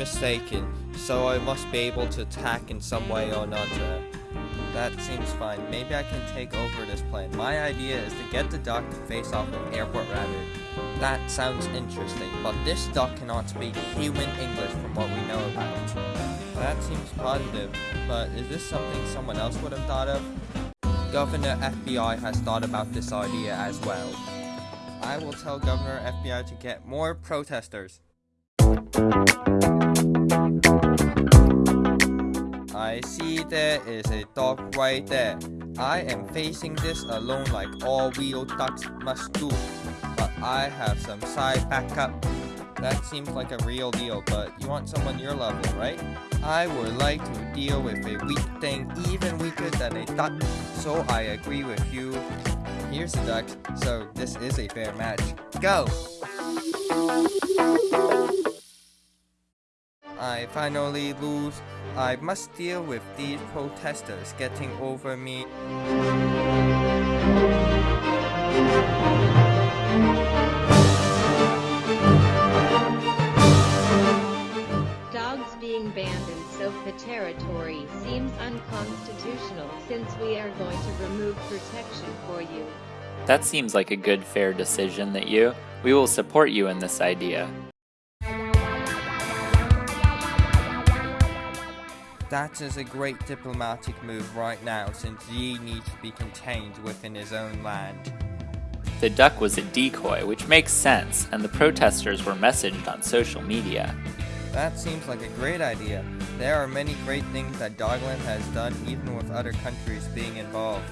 mistaken, so I must be able to attack in some way or another. That seems fine. Maybe I can take over this plan. My idea is to get the duck to face off with Airport Rabbit. That sounds interesting, but this duck cannot speak human English from what we know about. That seems positive, but is this something someone else would have thought of? Governor FBI has thought about this idea as well. I will tell Governor FBI to get more protesters. I see there is a dog right there. I am facing this alone like all real ducks must do. But I have some side backup. That seems like a real deal, but you want someone your level, right? I would like to deal with a weak thing even weaker than a duck, so I agree with you. Here's the duck, so this is a fair match. Go! I finally lose. I must deal with these protesters getting over me. Dogs being banned in SOPA territory seems unconstitutional since we are going to remove protection for you. That seems like a good, fair decision that you. We will support you in this idea. That is a great diplomatic move right now since Yi needs to be contained within his own land. The duck was a decoy, which makes sense, and the protesters were messaged on social media. That seems like a great idea. There are many great things that Dogland has done even with other countries being involved.